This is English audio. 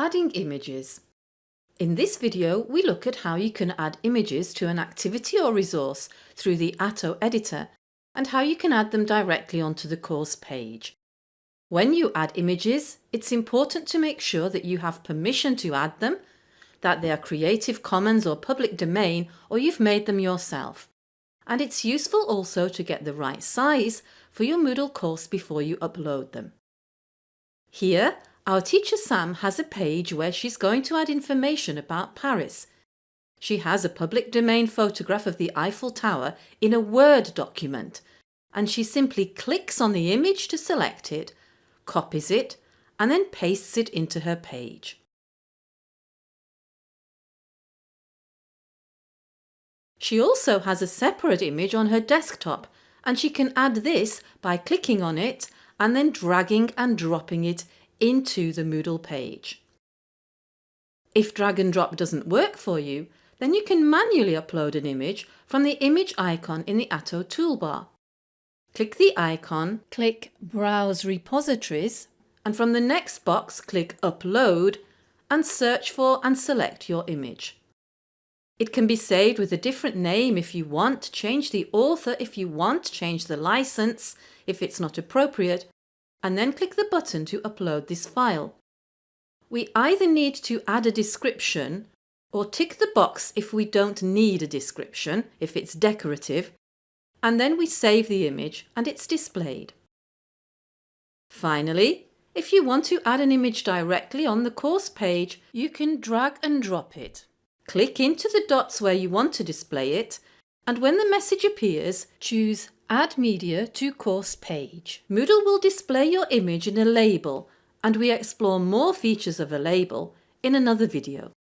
Adding images. In this video we look at how you can add images to an activity or resource through the Atto editor and how you can add them directly onto the course page. When you add images, it's important to make sure that you have permission to add them, that they are Creative Commons or public domain or you've made them yourself. And it's useful also to get the right size for your Moodle course before you upload them. Here, our teacher Sam has a page where she's going to add information about Paris. She has a public domain photograph of the Eiffel Tower in a Word document and she simply clicks on the image to select it, copies it and then pastes it into her page. She also has a separate image on her desktop and she can add this by clicking on it and then dragging and dropping it into the Moodle page. If drag and drop doesn't work for you, then you can manually upload an image from the image icon in the Atto toolbar. Click the icon, click Browse Repositories and from the next box click Upload and search for and select your image. It can be saved with a different name if you want, change the author if you want, change the license if it's not appropriate and then click the button to upload this file. We either need to add a description or tick the box if we don't need a description, if it's decorative, and then we save the image and it's displayed. Finally, if you want to add an image directly on the course page, you can drag and drop it. Click into the dots where you want to display it and when the message appears, choose Add media to course page. Moodle will display your image in a label and we explore more features of a label in another video.